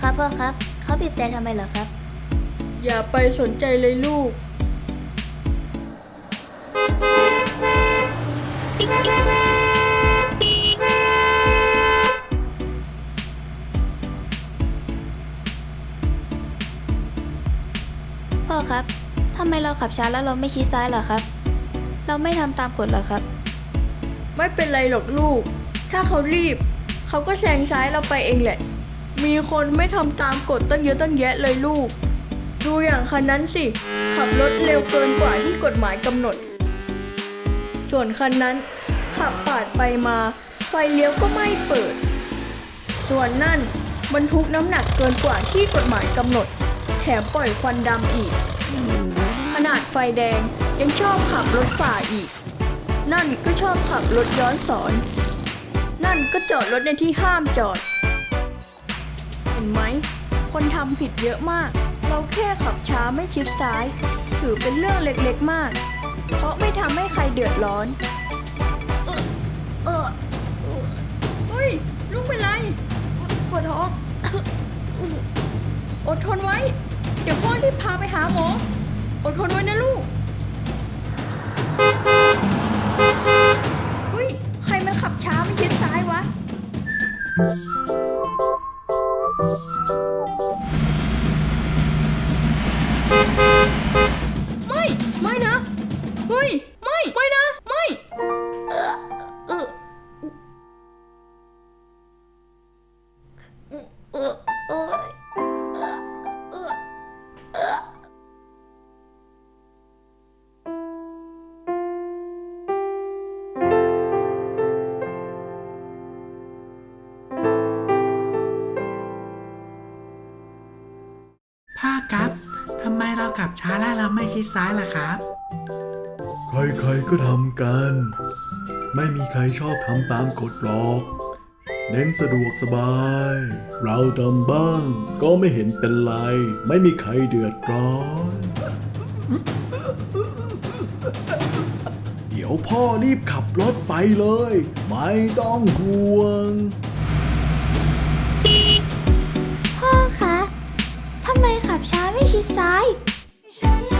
พ่อครับ เขาบีบแต่ทำไมเหรอครับ อย่าไปสนใจเลยลูก พ่อครับทำไมเราขับช้าแล้วเราไม่ชี้ซ้ายเหรอครับ เราไม่ทำตามกฎเหรอครับ ไม่เป็นไรหรอกลูก ถ้าเขารีบ เขาก็แซงซ้ายเราไปเองแหละ มีคนไม่ทำตามกฎตั้งเยอะตั้งแยะเลยลูก ดูอย่างคันนั้นสิ ขับรถเร็วเกินกว่าที่กฎหมายกำหนด ส่วนคันนั้น ขับปาดไปมา ไฟเลี้ยวก็ไม่เปิด ส่วนนั่นบรรทุกน้ำหนักเกินกว่าที่กฎหมายกำหนด แถมปล่อยควันดำอีก ขนาดไฟแดงยังชอบขับรถฝ่าอีก นั่นก็ชอบขับรถย้อนสอน นั่นก็จอดรถในที่ห้ามจอด ห็นไหม คนทำผิดเยอะมาก เราแค่ขับช้าไม่ชิดซ้าย ถือเป็นเรื่องเล็กๆมาก เพราะไม่ทำให้ใครเดือดร้อน เออเออเฮ้ยลูกเป็นไรปวดท้อง อดทนไว้ เดี๋ยวพ่อรีบพาไปหาหมอ อดทนไว้นะลูก เฮ้ย ใครมันขับช้าไม่ชิดซ้ายวะ ขับช้าแล้วเราไม่ชิดซ้ายล่ะครับ ใครๆก็ทำกัน ไม่มีใครชอบทำตามกฎหรอก เน้นสะดวกสบาย เราทำบ้าง ก็ไม่เห็นเป็นไร ไม่มีใครเดือดร้อน เดี๋ยวพ่อรีบขับรถไปเลย ไม่ต้องห่วงพ่อคะ ทำไมขับช้าไม่ชิดซ้าย Tell